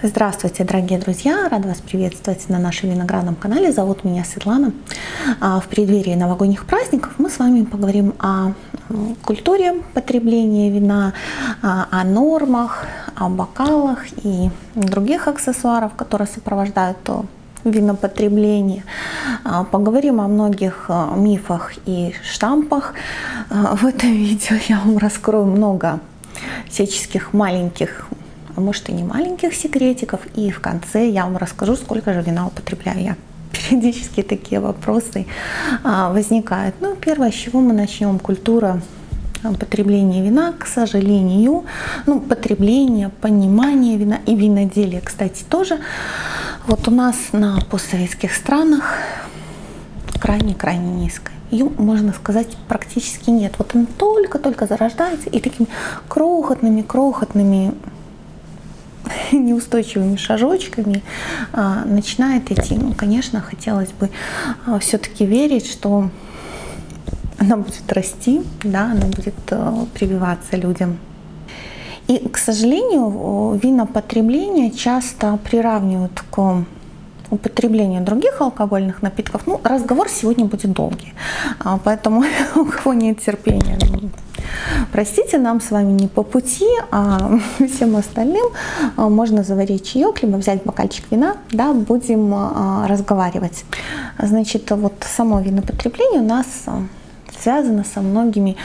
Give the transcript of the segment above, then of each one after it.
Здравствуйте, дорогие друзья! Рада вас приветствовать на нашем виноградном канале. Зовут меня Светлана. А, в преддверии новогодних праздников мы с вами поговорим о культуре потребления вина, а, о нормах, о бокалах и других аксессуаров, которые сопровождают винопотребление. А, поговорим о многих мифах и штампах. В этом видео я вам раскрою много всяческих маленьких может и не маленьких секретиков. И в конце я вам расскажу, сколько же вина употребляю я. Периодически такие вопросы а, возникают. Ну, первое, с чего мы начнем, культура а, потребления вина, к сожалению, ну, потребление, понимание вина и виноделие, кстати, тоже. Вот у нас на постсоветских странах крайне-крайне низкое. Ее, можно сказать, практически нет. Вот он только-только зарождается и такими крохотными-крохотными неустойчивыми шажочками а, начинает идти. Ну, конечно, хотелось бы а, все-таки верить, что она будет расти, да, она будет а, прививаться людям. И, к сожалению, винопотребление часто приравнивают к употреблению других алкогольных напитков. Ну, разговор сегодня будет долгий, поэтому у кого нет терпения, Простите, нам с вами не по пути, а всем остальным а, можно заварить чаек, либо взять бокальчик вина, да, будем а, разговаривать. Значит, вот само винопотребление у нас а, связано со многими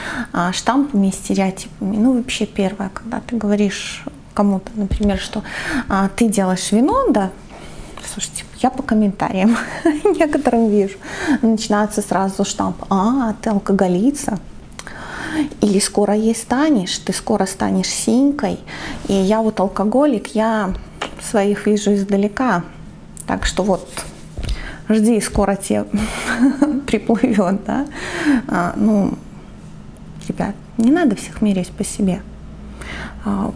штампами и стереотипами. Ну, вообще первое, когда ты говоришь кому-то, например, что ты делаешь вино, да, слушайте, я по комментариям некоторым вижу, начинается сразу штамп, а, ты алкоголица, или скоро ей станешь, ты скоро станешь синькой. И я вот алкоголик, я своих вижу издалека. Так что вот, жди, скоро тебе приплывет, да. А, ну, ребят, не надо всех мерить по себе. А,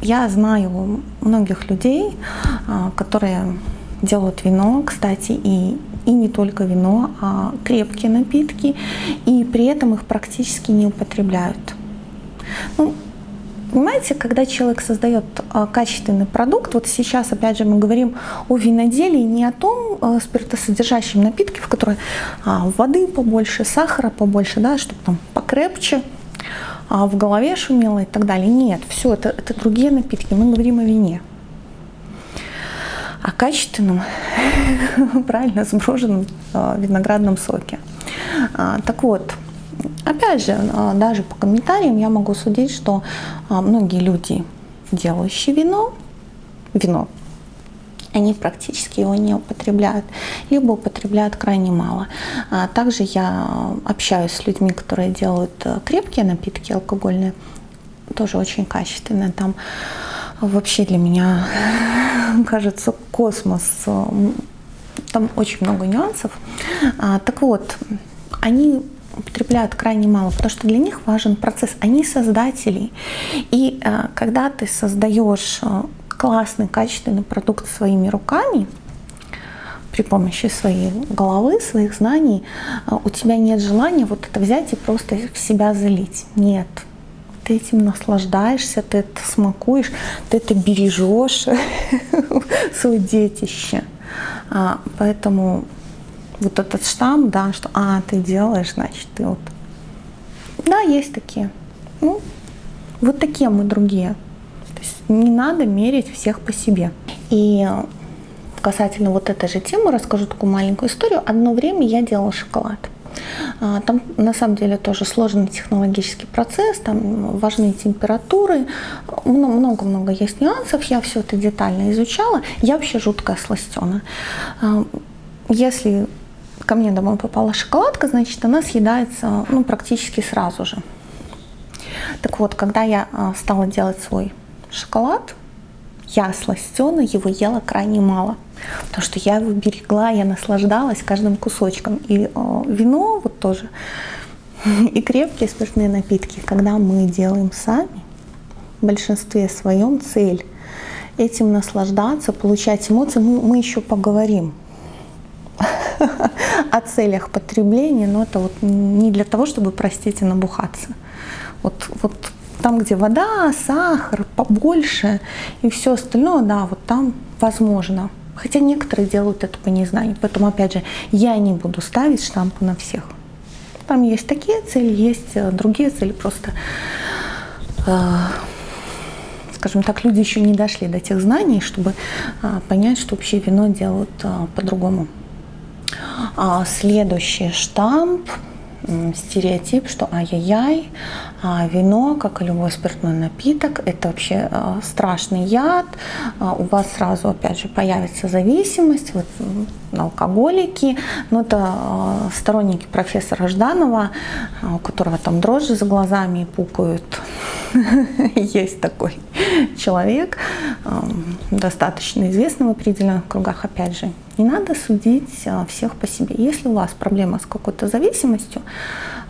я знаю многих людей, а, которые делают вино, кстати, и и не только вино, а крепкие напитки, и при этом их практически не употребляют. Ну, Понимаете, когда человек создает а, качественный продукт, вот сейчас опять же мы говорим о виноделии, не о том а, спиртосодержащем напитке, в которой а, воды побольше, сахара побольше, да, чтобы там покрепче, а в голове шумело и так далее. Нет, все, это, это другие напитки, мы говорим о вине о качественном, правильно сброженном а, виноградном соке. А, так вот, опять же, а, даже по комментариям я могу судить, что многие люди, делающие вино, вино, они практически его не употребляют, либо употребляют крайне мало. Также я общаюсь с людьми, которые делают крепкие напитки алкогольные, тоже очень качественные. Там вообще для меня кажется космос. Там очень много нюансов. А, так вот, они употребляют крайне мало, потому что для них важен процесс. Они создатели. И а, когда ты создаешь а, классный, качественный продукт своими руками, при помощи своей головы, своих знаний, у тебя нет желания вот это взять и просто в себя залить. Нет ты этим наслаждаешься, ты это смакуешь, ты это бережешь, свое детище. А, поэтому вот этот штамп, да, что а, ты делаешь, значит, ты вот. Да, есть такие. Ну, вот такие мы другие. То есть не надо мерить всех по себе. И касательно вот этой же темы расскажу такую маленькую историю. Одно время я делала шоколад. А, там на самом деле тоже сложный технологический процесс, там важны температуры, много-много есть нюансов, я все это детально изучала. Я вообще жуткая сластена. А, если ко мне домой попала шоколадка, значит она съедается ну, практически сразу же. Так вот, когда я а, стала делать свой шоколад, я сластена его ела крайне мало. Потому что я его берегла, я наслаждалась каждым кусочком. И э, вино вот тоже, и крепкие спиртные напитки, когда мы делаем сами, в большинстве своем цель этим наслаждаться, получать эмоции, мы, мы еще поговорим о целях потребления, но это вот не для того, чтобы, простите, набухаться. Вот, вот там, где вода, сахар побольше и все остальное, да, вот там возможно. Хотя некоторые делают это по незнанию. Поэтому, опять же, я не буду ставить штампы на всех. Там есть такие цели, есть э, другие цели. Просто, э, скажем так, люди еще не дошли до тех знаний, чтобы э, понять, что вообще вино делают э, по-другому. А следующий штамп стереотип, что ай-яй-яй, а вино, как и любой спиртной напиток, это вообще а, страшный яд, а, у вас сразу, опять же, появится зависимость, вот, алкоголики, но это сторонники профессора Жданова, у которого там дрожжи за глазами пукают, есть такой человек, достаточно известный в определенных кругах, опять же, не надо судить а, всех по себе. Если у вас проблема с какой-то зависимостью,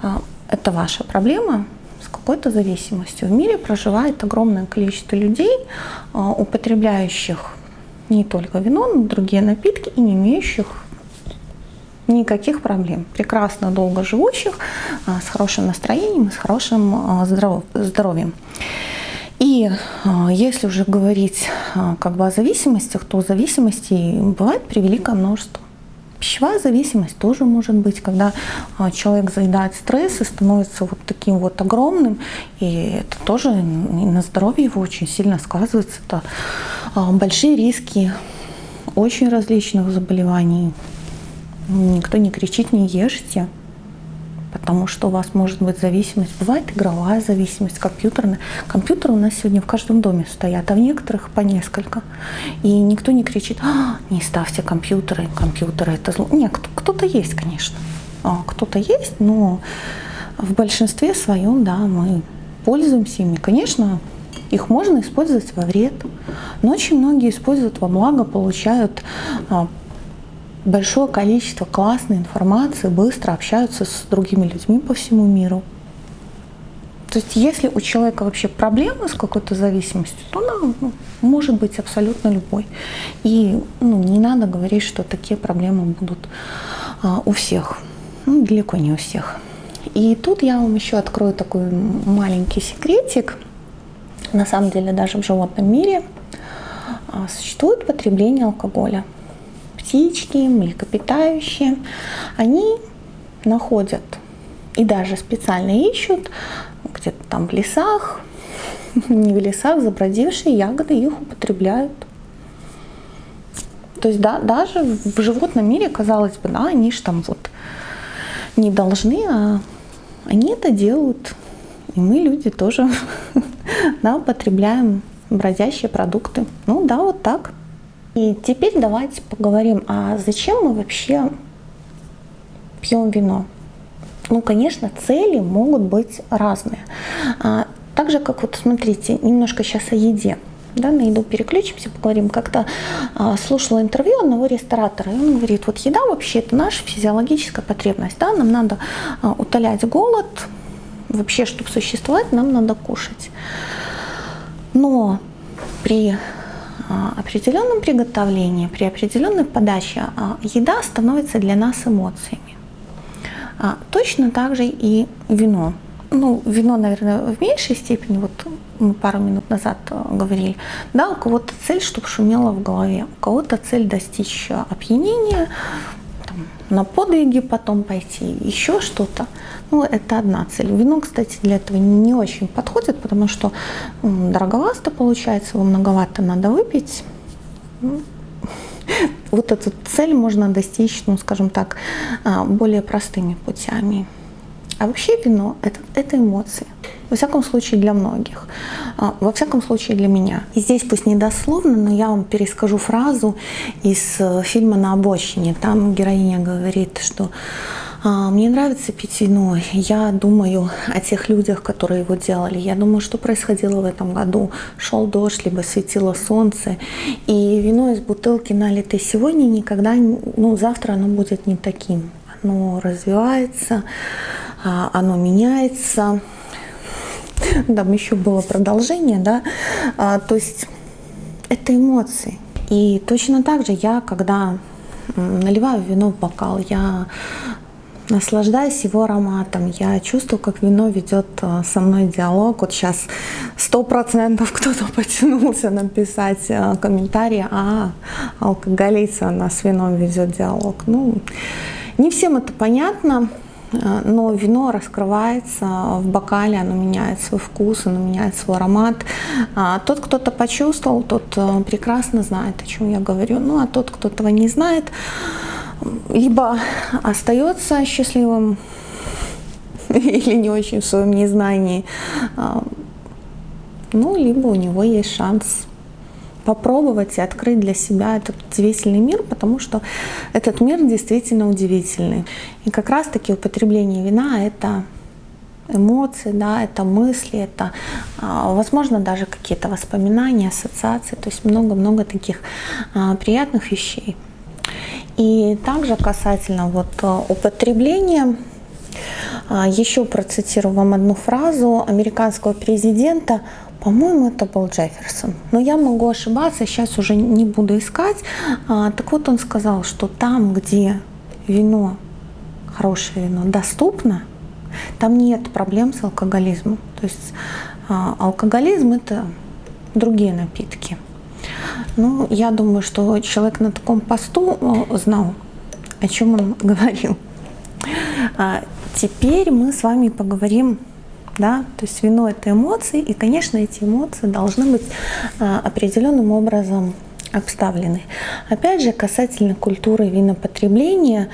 а, это ваша проблема с какой-то зависимостью. В мире проживает огромное количество людей, а, употребляющих не только вино, но и другие напитки и не имеющих никаких проблем. Прекрасно долго живущих, с хорошим настроением с хорошим здоровьем. И а, если уже говорить а, как бы о зависимостях, то зависимостей бывает превеликое множество. Пищевая зависимость тоже может быть, когда а, человек заедает стресс и становится вот таким вот огромным, и это тоже на здоровье его очень сильно сказывается. Это большие риски очень различных заболеваний. Никто не кричит, не ешьте потому что у вас может быть зависимость. Бывает игровая зависимость, компьютерная. Компьютеры у нас сегодня в каждом доме стоят, а в некоторых по несколько. И никто не кричит, а, не ставьте компьютеры, компьютеры это зло. Нет, кто-то есть, конечно. А, кто-то есть, но в большинстве своем, да, мы пользуемся ими. Конечно, их можно использовать во вред, но очень многие используют во благо, получают а, большое количество классной информации, быстро общаются с другими людьми по всему миру. То есть если у человека вообще проблемы с какой-то зависимостью, то она ну, может быть абсолютно любой. И ну, не надо говорить, что такие проблемы будут а, у всех. Ну, далеко не у всех. И тут я вам еще открою такой маленький секретик. На самом деле даже в животном мире а, существует потребление алкоголя птички, млекопитающие, они находят и даже специально ищут где-то там в лесах, не в лесах, забродившие ягоды, их употребляют. То есть да, даже в животном мире, казалось бы, да, они же там вот не должны, а они это делают. И мы, люди, тоже да, употребляем бродящие продукты. Ну да, вот так. И теперь давайте поговорим, а зачем мы вообще пьем вино? Ну, конечно, цели могут быть разные. А, так же, как вот, смотрите, немножко сейчас о еде. Да, на еду переключимся, поговорим. Как-то а, слушала интервью одного ресторатора, и он говорит, вот еда вообще это наша физиологическая потребность, да, нам надо а, утолять голод, вообще, чтобы существовать, нам надо кушать. Но при определенном приготовлении, при определенной подаче а, еда становится для нас эмоциями. А, точно так же и вино. Ну, вино, наверное, в меньшей степени, вот мы пару минут назад говорили, да, у кого-то цель, чтобы шумело в голове, у кого-то цель достичь опьянения, там, на подвиги потом пойти, еще что-то. Ну, это одна цель. Вино, кстати, для этого не очень подходит, потому что дороговато получается, его многовато надо выпить. Ну, вот эту цель можно достичь, ну, скажем так, а, более простыми путями. А вообще вино это, – это эмоции. Во всяком случае для многих. А, во всяком случае для меня. И здесь пусть не дословно, но я вам перескажу фразу из э, фильма «На обочине». Там героиня говорит, что мне нравится пить вино. Я думаю о тех людях, которые его делали. Я думаю, что происходило в этом году. Шел дождь, либо светило солнце. И вино из бутылки налитое сегодня никогда, ну завтра оно будет не таким. Оно развивается, а, оно меняется. Там еще было продолжение, да. А, то есть это эмоции. И точно так же я, когда наливаю вино в бокал, я наслаждаюсь его ароматом. Я чувствую, как вино ведет э, со мной диалог. Вот сейчас сто процентов кто-то потянулся написать э, комментарий, а алкоголица она с вином ведет диалог. Ну, не всем это понятно. Э, но вино раскрывается в бокале, оно меняет свой вкус, оно меняет свой аромат. А тот, кто то почувствовал, тот прекрасно знает, о чем я говорю. Ну а тот, кто этого не знает, либо остается счастливым или не очень в своем незнании, а, ну, либо у него есть шанс попробовать и открыть для себя этот удивительный мир, потому что этот мир действительно удивительный. И как раз-таки употребление вина — это эмоции, да, это мысли, это, а, возможно, даже какие-то воспоминания, ассоциации, то есть много-много таких а, приятных вещей. И также касательно вот а, употребления, еще процитирую вам одну фразу американского президента по-моему, это был Джефферсон. Но я могу ошибаться, сейчас уже не буду искать. А, так вот он сказал, что там, где вино, хорошее вино, доступно, там нет проблем с алкоголизмом. То есть а, алкоголизм это другие напитки. Ну, я думаю, что человек на таком посту знал, о чем он говорил. А, теперь мы с вами поговорим да, то есть вино это эмоции, и, конечно, эти эмоции должны быть а, определенным образом обставлены. Опять же, касательно культуры винопотребления,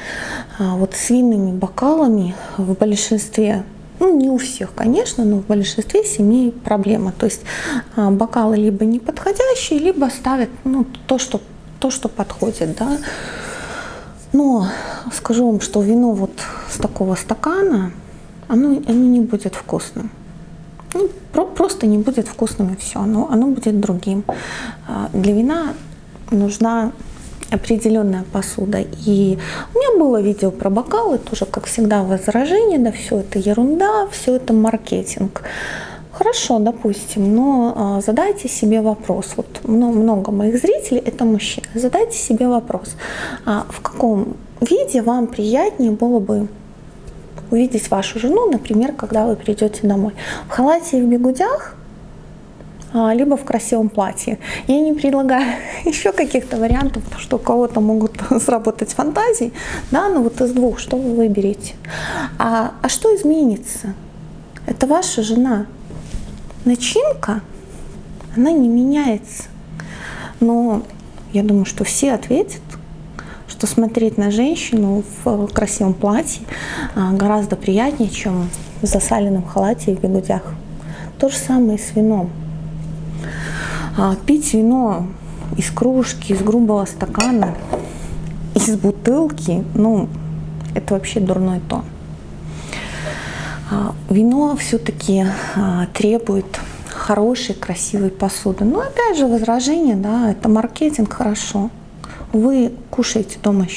а, вот с винными бокалами в большинстве ну, не у всех, конечно, но в большинстве семей проблема. То есть а, бокалы либо неподходящие, либо ставят ну, то, что, то, что подходит. Да. Но скажу вам, что вино вот с такого стакана, оно, оно не будет вкусным. Ну, про, просто не будет вкусным и все, оно, оно будет другим. А, для вина нужна определенная посуда. И у меня было видео про бокалы, тоже, как всегда, возражение, да, все это ерунда, все это маркетинг. Хорошо, допустим, но а, задайте себе вопрос. Вот много, моих зрителей это мужчины. Задайте себе вопрос, а в каком виде вам приятнее было бы увидеть вашу жену, например, когда вы придете домой. В халате и в бегудях, либо в красивом платье. Я не предлагаю еще каких-то вариантов, что у кого-то могут сработать фантазии, да, но вот из двух, что вы выберете. А, а что изменится? Это ваша жена. Начинка, она не меняется. Но я думаю, что все ответят, что смотреть на женщину в красивом платье а, гораздо приятнее, чем в засаленном халате и бегудях. То же самое и с вином. А, пить вино из кружки, из грубого стакана, из бутылки, ну, это вообще дурной тон. А, вино все-таки требует хорошей, красивой посуды. Но опять же возражение, да, это маркетинг хорошо вы кушаете дома с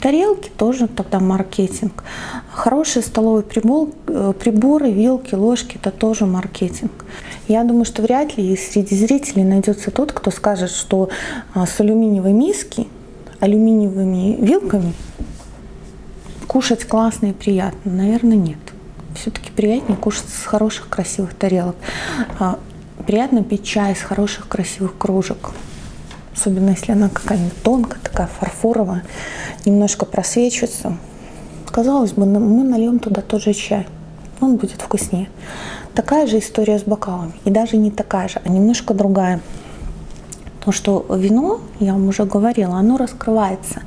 Тарелки тоже тогда маркетинг. Хорошие столовые прибор, э, приборы, вилки, ложки – это тоже маркетинг. Я думаю, что вряд ли среди зрителей найдется тот, кто скажет, что а, с алюминиевой миски, алюминиевыми вилками кушать классно и приятно. Наверное, нет. Все-таки приятнее кушать с хороших красивых тарелок. А, приятно пить чай из хороших красивых кружек особенно если она какая-нибудь тонкая, такая фарфоровая, немножко просвечивается. Казалось бы, мы нальем туда тот же чай, он будет вкуснее. Такая же история с бокалами, и даже не такая же, а немножко другая. Потому что вино, я вам уже говорила, оно раскрывается.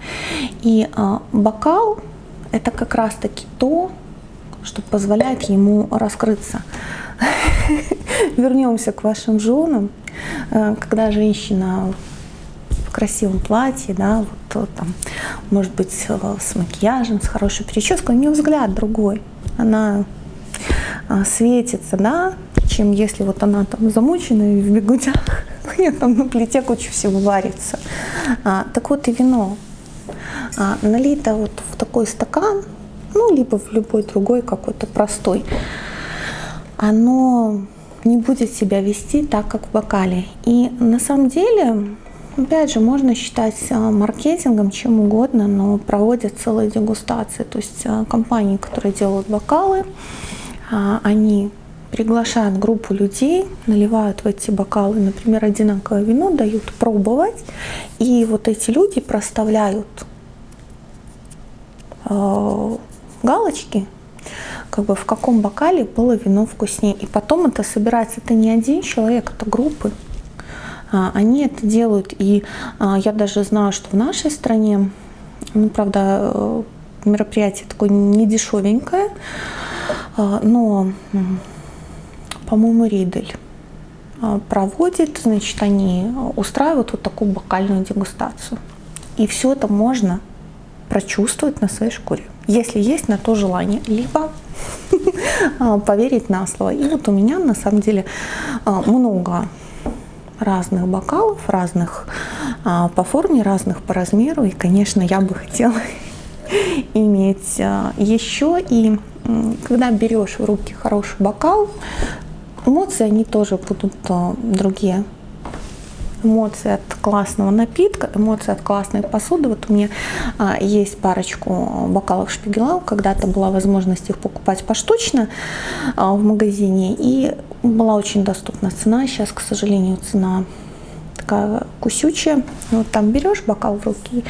И э, бокал – это как раз-таки то, что позволяет ему раскрыться. Вернемся к вашим женам. Э, когда женщина красивом платье, да, вот там, может быть, с макияжем, с хорошей прической, у нее взгляд другой. Она а, светится, да, чем если вот она там замучена и в бегудях, у нее там на плите куча всего варится. А, так вот и вино а, налито вот в такой стакан, ну, либо в любой другой какой-то простой, оно не будет себя вести так, как в бокале. И на самом деле опять же, можно считать а, маркетингом чем угодно, но проводят целые дегустации. То есть а, компании, которые делают бокалы, они приглашают группу людей, наливают в эти бокалы, например, одинаковое вино, дают пробовать, и вот эти люди проставляют галочки, как бы в каком бокале было вино вкуснее. И потом это собирается, это не один человек, это группы. А, они это делают, и а, я даже знаю, что в нашей стране, ну, правда, э, мероприятие такое не дешевенькое, а, но, по-моему, Ридель проводит, значит, они устраивают вот такую бокальную дегустацию. И все это можно прочувствовать на своей шкуре, если есть на то желание, либо поверить на слово. И вот у меня на самом деле много разных бокалов, разных а, по форме, разных по размеру. И, конечно, я бы хотела иметь а, еще. И когда берешь в руки хороший бокал, эмоции, они тоже будут а, другие эмоции от классного напитка, эмоции от классной посуды. Вот у меня а, есть парочку бокалов шпигела, когда-то была возможность их покупать поштучно а, в магазине, и была очень доступна цена. Сейчас, к сожалению, цена такая кусючая. Вот там берешь бокал в руки,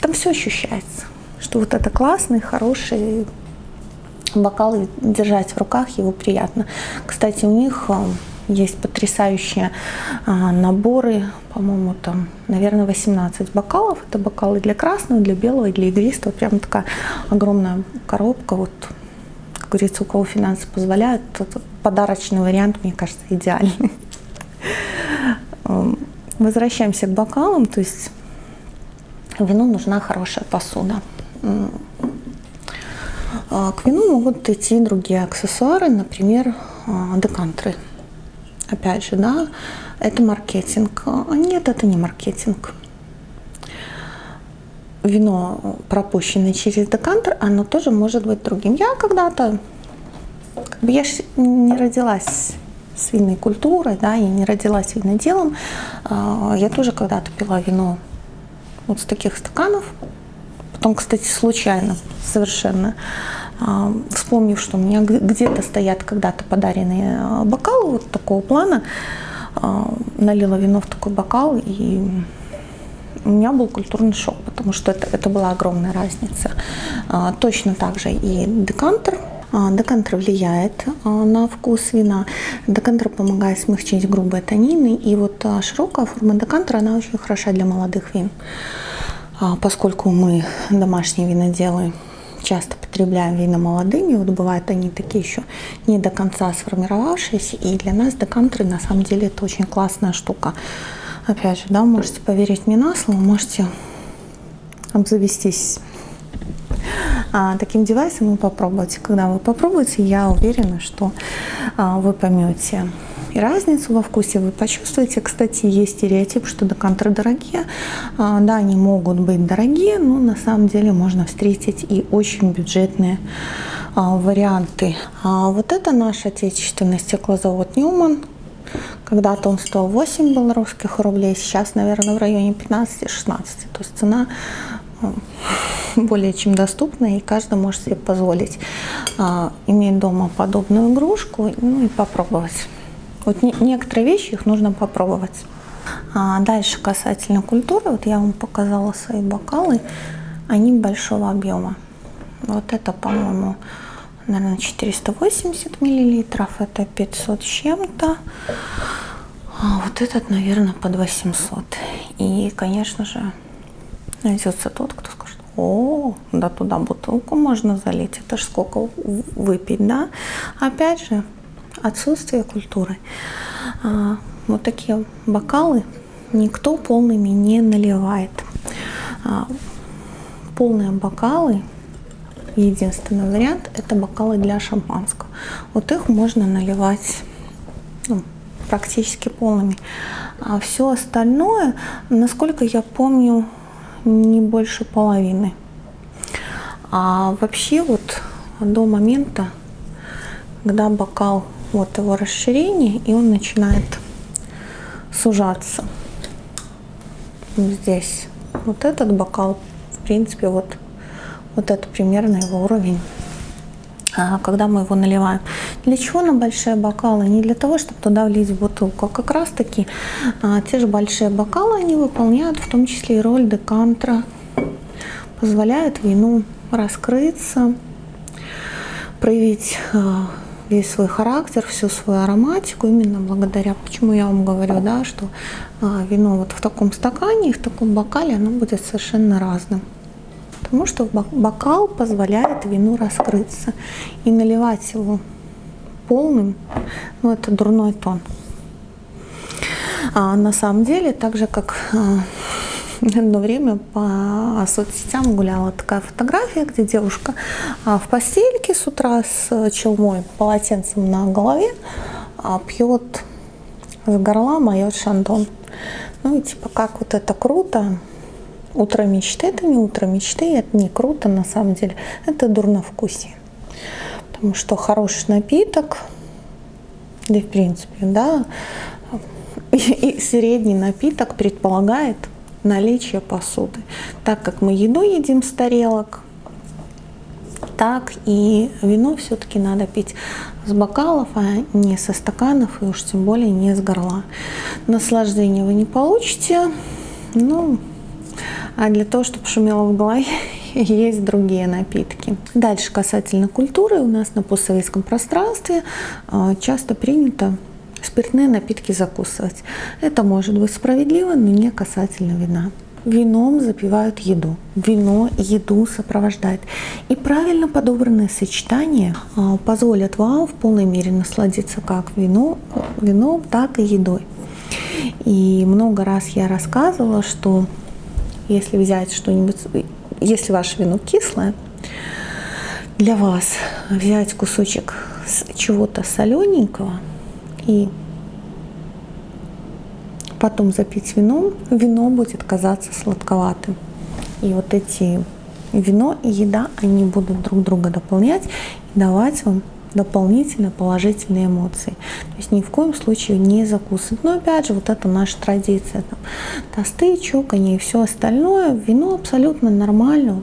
там все ощущается, что вот это классный, хороший бокал, держать в руках его приятно. Кстати, у них а, есть потрясающие а, наборы, по-моему, там, наверное, 18 бокалов. Это бокалы для красного, для белого, для игристого. Прям такая огромная коробка. Вот, как говорится, у кого финансы позволяют, тот подарочный вариант, мне кажется, идеальный. Эм, возвращаемся к бокалам. То есть вину нужна хорошая посуда. А, к вину могут идти другие аксессуары, например, а, декантры опять же, да, это маркетинг. А нет, это не маркетинг. Вино, пропущенное через декантер, оно тоже может быть другим. Я когда-то, как бы я не родилась с винной культурой, да, я не родилась виноделом. А, я тоже когда-то пила вино вот с таких стаканов. Потом, кстати, случайно совершенно вспомнив, что у меня где-то стоят когда-то подаренные а, бокалы вот такого плана, а, налила вино в такой бокал, и у меня был культурный шок, потому что это, это была огромная разница. Точно так же и декантер. Декантер влияет на вкус вина. Декантер помогает смягчить грубые танины. И вот широкая форма декантера, она очень хороша для молодых вин. Поскольку мы домашние виноделы, часто потребляем вина молодыми, вот бывают они такие еще не до конца сформировавшиеся, и для нас декантеры на самом деле это очень классная штука. Опять же, да, можете поверить мне на слово, можете обзавестись а, таким девайсом и попробовать. Когда вы попробуете, я уверена, что а, вы поймете и разницу во вкусе вы почувствуете. Кстати, есть стереотип, что декантеры дорогие. А, да, они могут быть дорогие, но на самом деле можно встретить и очень бюджетные а, варианты. А вот это наш отечественный стеклозавод Ньюман. Когда-то он стоил 8 белорусских рублей, сейчас, наверное, в районе 15-16. То есть цена более чем доступна, и каждый может себе позволить иметь дома подобную игрушку ну, и попробовать. Вот не, некоторые вещи их нужно попробовать. А дальше касательно культуры, вот я вам показала свои бокалы, они большого объема. Вот это, по-моему, наверное, 480 миллилитров, это 500 с чем-то. А вот этот, наверное, под 800. И, конечно же, найдется тот, кто скажет, о, да туда бутылку можно залить, это ж сколько выпить, да? Опять же, отсутствие культуры. А, вот такие бокалы никто полными не наливает. А, полные бокалы, единственный вариант, это бокалы для шампанского. Вот их можно наливать ну, практически полными. А все остальное, насколько я помню, не больше половины. А вообще вот до момента, когда бокал вот его расширение, и он начинает сужаться. здесь вот этот бокал, в принципе, вот, вот это примерно его уровень а, когда мы его наливаем. Для чего нам большие бокалы? Не для того, чтобы туда влить бутылку, а как раз таки а, те же большие бокалы, они выполняют в том числе и роль декантра, позволяют вину раскрыться, проявить а, весь свой характер, всю свою ароматику, именно благодаря, почему я вам говорю, да, что а, вино вот в таком стакане и в таком бокале, оно будет совершенно разным. Потому что бокал позволяет вину раскрыться и наливать его полным, ну это дурной тон. А на самом деле, так же как а, одно время по соцсетям гуляла такая фотография, где девушка а, в постельке с утра с челмой, полотенцем на голове а, пьет с горла моет шандон. Ну и типа как вот это круто. Утро мечты, это не утро мечты, это не круто на самом деле, это дурновкусие. Потому что хороший напиток, да и в принципе, да, и, и средний напиток предполагает наличие посуды. Так как мы еду едим с тарелок, так и вино все-таки надо пить с бокалов, а не со стаканов, и уж тем более не с горла. Наслаждение вы не получите, ну, а для того, чтобы шумело в голове, есть другие напитки. Дальше касательно культуры, у нас на постсоветском пространстве а, часто принято спиртные напитки закусывать. Это может быть справедливо, но не касательно вина. Вином запивают еду. Вино еду сопровождает. И правильно подобранные сочетания а, позволят вам в полной мере насладиться как вино, вином, так и едой. И много раз я рассказывала, что если взять что-нибудь, если ваше вино кислое, для вас взять кусочек чего-то солененького и потом запить вином, вино будет казаться сладковатым. И вот эти вино и еда, они будут друг друга дополнять и давать вам дополнительно положительные эмоции. То есть ни в коем случае не закусывать. Но опять же, вот это наша традиция. Там, тосты, чоканье и все остальное. Вино абсолютно нормально.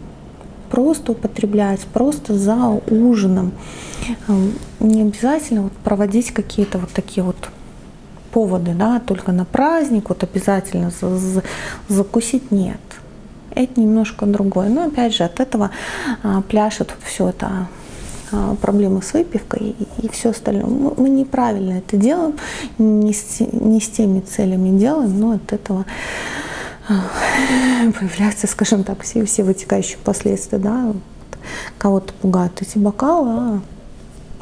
Просто употреблять, просто за ужином. Не обязательно вот проводить какие-то вот такие вот поводы, да, только на праздник, вот обязательно закусить нет. Это немножко другое. Но опять же, от этого а, пляшет все это а, проблемы с выпивкой и, все остальное. Мы, мы неправильно это делаем, не с, не с теми целями делаем, но от этого появляются, скажем так, все, все вытекающие последствия, да, вот, кого-то пугают эти бокалы, а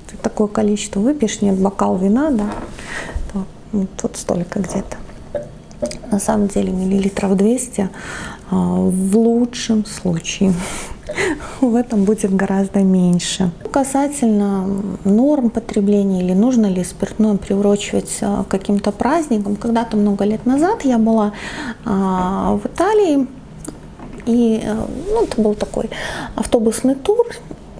ты такое количество выпьешь, нет, бокал вина, да, вот столько где-то. На самом деле миллилитров 200 а, в лучшем случае. В этом будет гораздо меньше. Касательно норм потребления или нужно ли спиртное приурочивать а, к каким-то праздникам, когда-то много лет назад я была а, в Италии, и ну, это был такой автобусный тур,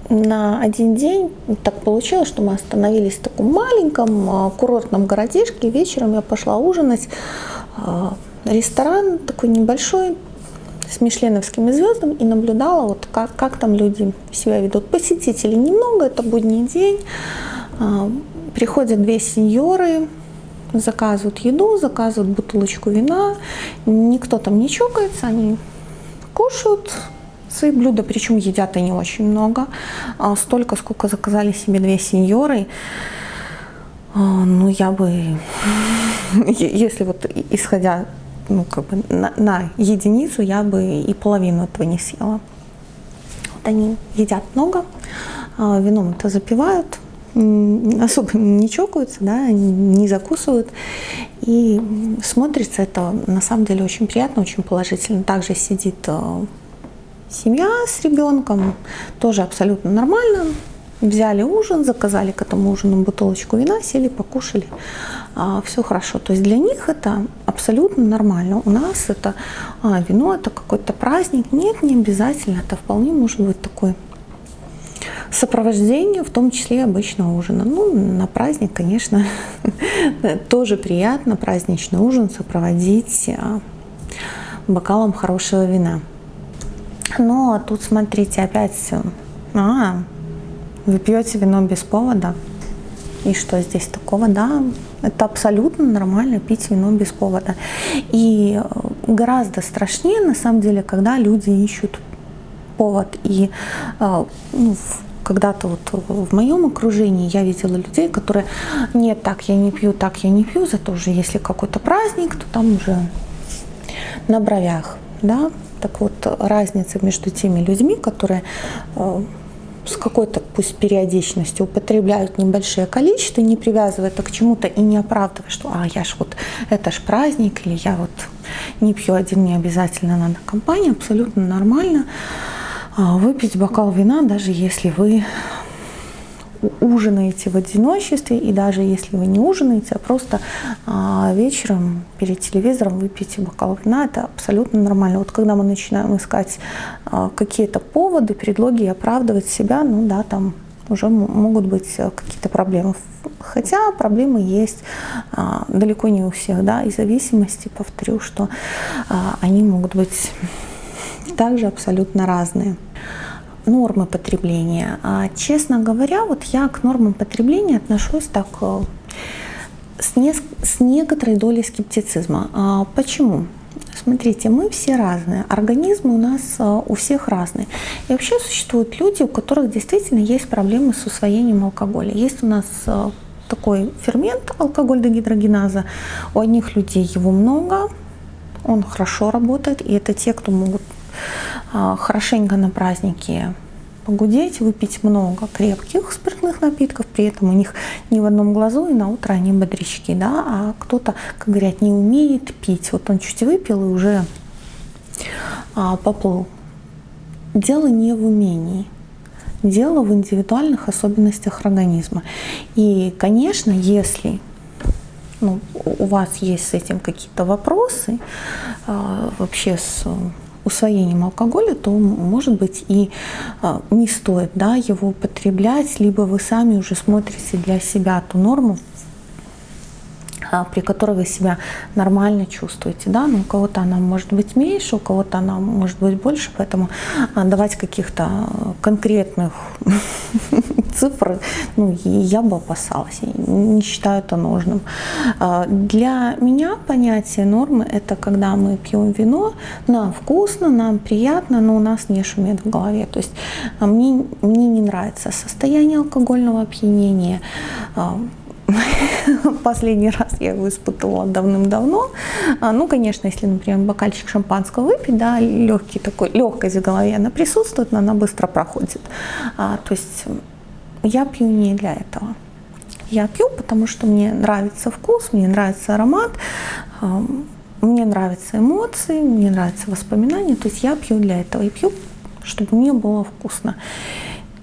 на один день так получилось, что мы остановились в таком маленьком а, курортном городишке. Вечером я пошла ужинать. Ресторан такой небольшой, с мишленовскими звездами и наблюдала, вот как, как там люди себя ведут. Посетителей немного, это будний день. А, приходят две сеньоры, заказывают еду, заказывают бутылочку вина. Никто там не чокается, они кушают, свои блюда, причем едят они очень много, а столько, сколько заказали себе две сеньоры. А, ну, я бы, если вот исходя ну, как бы на, на единицу, я бы и половину этого не съела. Вот они едят много, а, вином это запивают, особо не чокаются, да, не закусывают. И смотрится это на самом деле очень приятно, очень положительно. Также сидит а, Семья с ребенком тоже абсолютно нормально. Взяли ужин, заказали к этому ужину бутылочку вина, сели, покушали. А, все хорошо. То есть для них это абсолютно нормально. У нас это а, вино, это какой-то праздник. Нет, не обязательно. Это вполне может быть такой сопровождение, в том числе обычного ужина. Ну, на праздник, конечно, тоже приятно праздничный ужин сопроводить а, бокалом хорошего вина. Но тут, смотрите, опять, а, вы пьете вино без повода, и что здесь такого, да, это абсолютно нормально пить вино без повода. И гораздо страшнее, на самом деле, когда люди ищут повод. И ну, когда-то вот в моем окружении я видела людей, которые нет, так я не пью, так я не пью, зато уже если какой-то праздник, то там уже на бровях, да. Так вот, разница между теми людьми, которые э, с какой-то пусть периодичностью употребляют небольшое количество, не привязывая это к чему-то и не оправдывая, что а я ж вот это ж праздник или я вот не пью один, не обязательно надо компания, абсолютно нормально. А, выпить бокал вина, даже если вы ужинаете в одиночестве, и даже если вы не ужинаете, а просто а, вечером перед телевизором выпьете бокал вина, это абсолютно нормально. Вот когда мы начинаем искать а, какие-то поводы, предлоги оправдывать себя, ну да, там уже могут быть какие-то проблемы. Хотя проблемы есть а, далеко не у всех, да, и зависимости, повторю, что они могут быть также абсолютно разные нормы потребления. А, честно говоря, вот я к нормам потребления отношусь так э, с, не, с некоторой долей скептицизма. А, почему? Смотрите, мы все разные, организмы у нас э, у всех разные. И вообще существуют люди, у которых действительно есть проблемы с усвоением алкоголя. Есть у нас э, такой фермент алкоголь-дегидрогеназа. У одних людей его много, он хорошо работает, и это те, кто могут а, хорошенько на праздники погудеть, выпить много крепких спиртных напитков, при этом у них ни в одном глазу, и на утро они бодрячки, да, а кто-то, как говорят, не умеет пить. Вот он чуть выпил и уже а, поплыл. Дело не в умении, дело в индивидуальных особенностях организма. И, конечно, если ну, у вас есть с этим какие-то вопросы, а, вообще с усвоением алкоголя, то, может быть, и а, не стоит да, его употреблять, либо вы сами уже смотрите для себя ту норму, а, при которой вы себя нормально чувствуете. Да? Но у кого-то она может быть меньше, у кого-то она может быть больше, поэтому а, давать каких-то конкретных цифр ну, я бы опасалась, не считаю это нужным. А, для меня понятие нормы – это когда мы пьем вино, нам вкусно, нам приятно, но у нас не шумит в голове. То есть мне, мне не нравится состояние алкогольного опьянения, Последний раз я его испытывала давным-давно. А, ну, конечно, если, например, бокальчик шампанского выпить, да, легкий такой, легкость в голове, она присутствует, но она быстро проходит. А, то есть я пью не для этого. Я пью, потому что мне нравится вкус, мне нравится аромат, а, мне нравятся эмоции, мне нравятся воспоминания. То есть я пью для этого и пью, чтобы мне было вкусно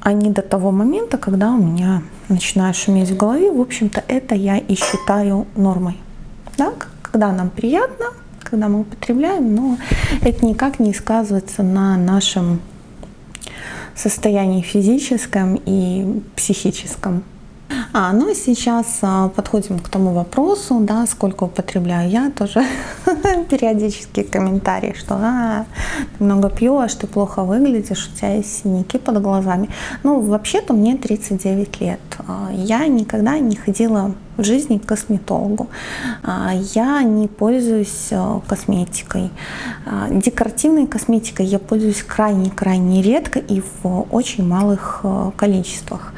а не до того момента, когда у меня начинает шуметь в голове. В общем-то, это я и считаю нормой. Да? Когда нам приятно, когда мы употребляем, но это никак не сказывается на нашем состоянии физическом и психическом. А, ну сейчас а, подходим к тому вопросу, да, сколько употребляю я, тоже периодически комментарии, что а, ты много пьешь, ты плохо выглядишь, у тебя есть синяки под глазами. Ну, вообще-то мне 39 лет. А, я никогда не ходила в жизни к косметологу. А, я не пользуюсь э, косметикой. А, декоративной косметикой я пользуюсь крайне-крайне редко и в очень малых количествах.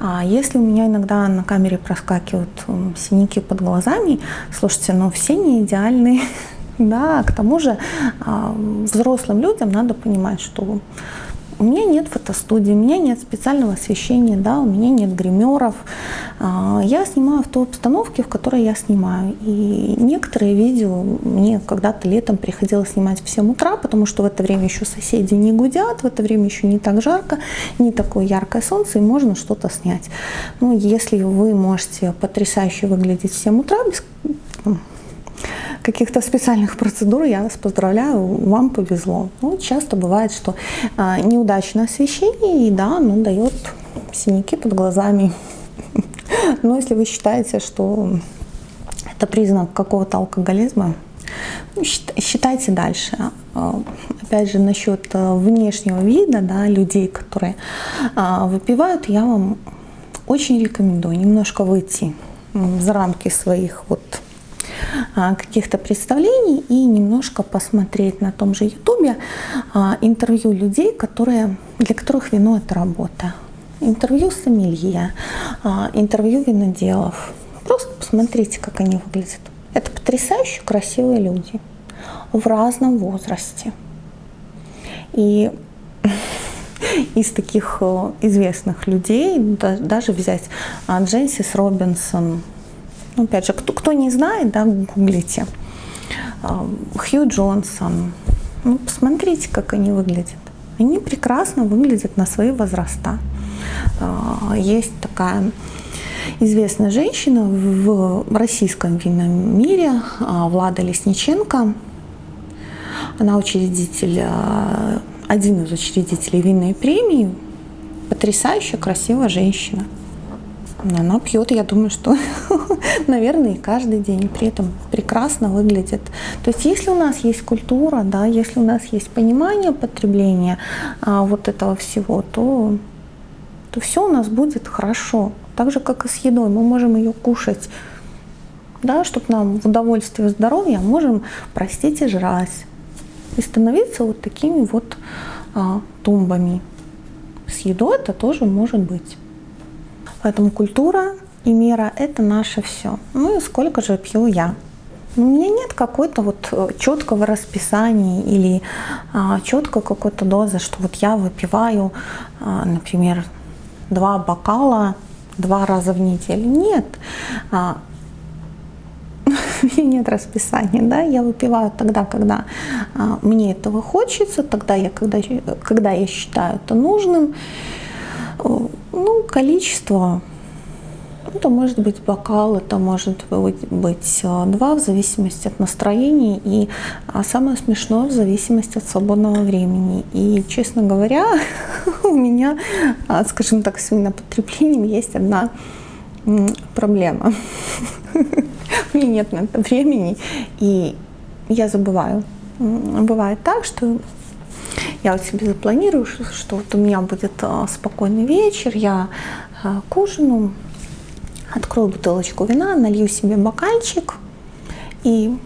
А если у меня иногда на камере проскакивают синяки под глазами, слушайте, ну все не идеальные. Да, к тому же взрослым людям надо понимать, что у меня нет фотостудии, у меня нет специального освещения, да, у меня нет гримеров. А, я снимаю в той обстановке, в которой я снимаю. И некоторые видео мне когда-то летом приходилось снимать в 7 утра, потому что в это время еще соседи не гудят, в это время еще не так жарко, не такое яркое солнце, и можно что-то снять. Ну, если вы можете потрясающе выглядеть в 7 утра, без каких-то специальных процедур, я вас поздравляю, вам повезло. Ну, часто бывает, что а, неудачное освещение, и да, ну, дает синяки под глазами. Но если вы считаете, что это признак какого-то алкоголизма, Ну, считайте дальше. Опять же, насчет внешнего вида да, людей, которые выпивают, я вам очень рекомендую немножко выйти за рамки своих вот а, каких-то представлений и немножко посмотреть на том же ютубе а, интервью людей, которые, для которых вино это работа. Интервью сомелье, а, интервью виноделов. Просто посмотрите, как они выглядят. Это потрясающе красивые люди в разном возрасте. И из таких э, известных людей, даже взять Дженсис Робинсон, ну, опять же, кто, кто не знает, да, гуглите. Хью Джонсон. Ну, посмотрите, как они выглядят. Они прекрасно выглядят на свои возраста. А, есть такая известная женщина в российском винном мире, а, Влада Лесниченко. Она учредитель, а, один из учредителей винной премии. Потрясающая, красивая женщина. Она пьет, я думаю, что, наверное, каждый день, при этом прекрасно выглядит. То есть если у нас есть культура, да, если у нас есть понимание потребления а, вот этого всего, то, то все у нас будет хорошо. Так же, как и с едой, мы можем ее кушать, да, чтобы нам в удовольствие здоровья, а можем простить и жрать. И становиться вот такими вот а, тумбами. С едой это тоже может быть. Поэтому культура и мера – это наше все. Ну и сколько же пью я? У меня нет какой-то вот э, четкого расписания или а, четкой какой-то дозы, что вот я выпиваю, а, например, два бокала два раза в неделю. Нет. А, у меня нет расписания, да, я выпиваю тогда, когда а, мне этого хочется, тогда я, когда, когда я считаю это нужным. Ну, количество, это может быть бокал, это может быть, э, два, в зависимости от настроения, и а самое смешное, в зависимости от свободного времени. И, честно говоря, у меня, а, скажем так, с винопотреблением есть одна проблема. У меня нет на это времени, и я забываю. Бывает так, что я вот себе запланирую, что вот у меня будет а, спокойный вечер, я а, к ужину открою бутылочку вина, налью себе бокальчик, и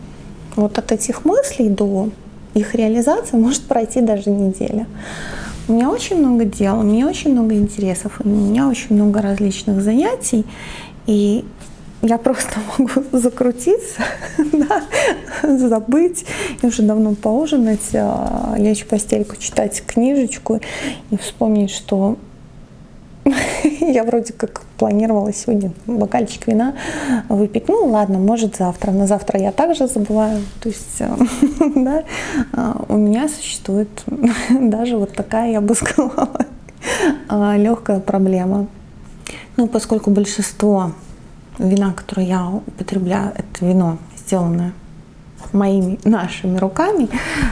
вот от этих мыслей до их реализации может пройти даже неделя. У меня очень много дел, у меня очень много интересов, у меня очень много различных занятий, и я просто могу закрутиться, да, забыть, и уже давно поужинать, а, лечь в постельку, читать книжечку и вспомнить, что я вроде как планировала сегодня бокальчик вина выпить. Ну ладно, может завтра. На завтра я также забываю. То есть э, да, а, у меня существует даже вот такая, я бы сказала, а, легкая проблема. Ну, поскольку большинство вина, которое я употребляю, это вино, сделанное моими, нашими руками,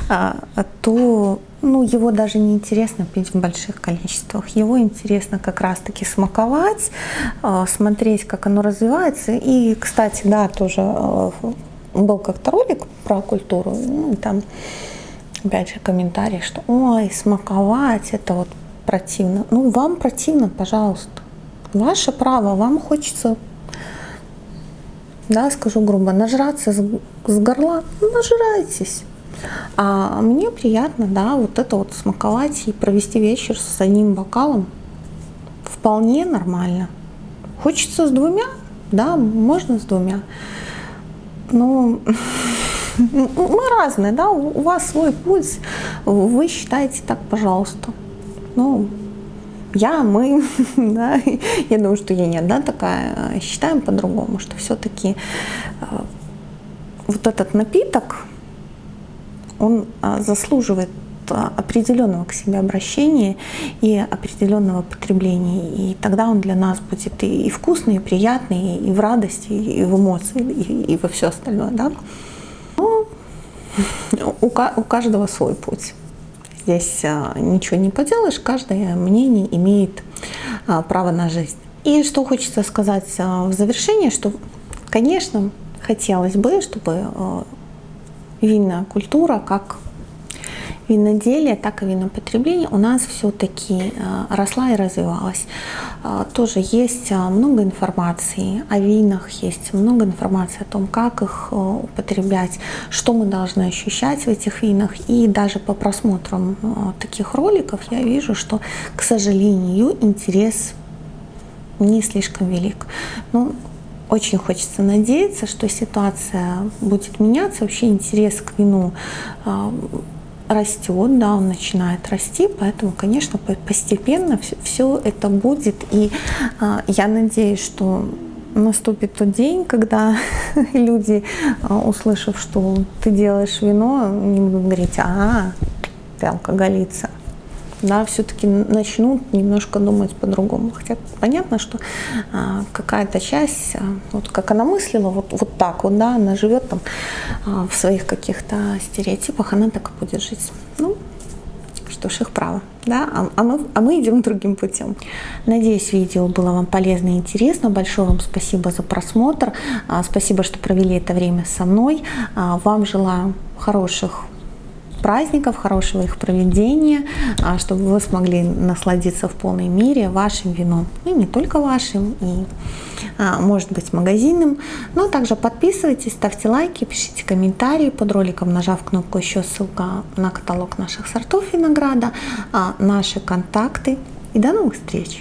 а, то ну, его даже не интересно пить в больших количествах. Его интересно как раз-таки смаковать, а, смотреть, как оно развивается. И, кстати, да, тоже а, был как-то ролик про культуру, ну, там, опять же, комментарий, что ой, смаковать, это вот противно. Ну, вам противно, пожалуйста. Ваше право, вам хочется да, скажу грубо, нажраться с, с горла, ну, нажирайтесь. А мне приятно, да, вот это вот смаковать и провести вечер с одним бокалом вполне нормально. Хочется с двумя, да, можно с двумя. Но мы разные, да, у вас свой путь, вы считаете так, пожалуйста. Ну, я, мы, да, я думаю, что я не одна такая, считаем по-другому, что все-таки э, вот этот напиток, он э, заслуживает э, определенного к себе обращения и определенного потребления. И тогда он для нас будет и, вкусный, и приятный, и в радости, и в эмоции, и, и во все остальное. Да? Но у, у каждого свой путь. Здесь а, ничего не поделаешь, каждое мнение имеет а, право на жизнь. И что хочется сказать а, в завершение, что, конечно, хотелось бы, чтобы винная культура, как виноделие, так и винопотребление у нас все-таки росла и развивалась. Тоже есть много информации о винах, есть много информации о том, как их употреблять, что мы должны ощущать в этих винах. И даже по просмотрам таких роликов я вижу, что, к сожалению, интерес не слишком велик. Ну, очень хочется надеяться, что ситуация будет меняться, вообще интерес к вину растет, да, он начинает расти, поэтому, конечно, постепенно все, это будет, и а, я надеюсь, что наступит тот день, когда люди, а, услышав, что ты делаешь вино, не будут говорить, а, ты алкоголица, да, все-таки начнут немножко думать по-другому. Хотя понятно, что а, какая-то часть, а, вот как она мыслила, вот, вот так вот, да, она живет там а, в своих каких-то стереотипах, она так и будет жить. Ну, что ж, их право, да, а, а, мы, а мы идем другим путем. Надеюсь, видео было вам полезно и интересно. Большое вам спасибо за просмотр. А, спасибо, что провели это время со мной. А, вам желаю хороших праздников, хорошего их проведения, а, чтобы вы смогли насладиться в полной мере вашим вином. Ну, и не только вашим, и а, может быть магазинным. Но также подписывайтесь, ставьте лайки, пишите комментарии под роликом, нажав кнопку «Еще» ссылка на каталог наших сортов винограда, а, наши контакты. И до новых встреч!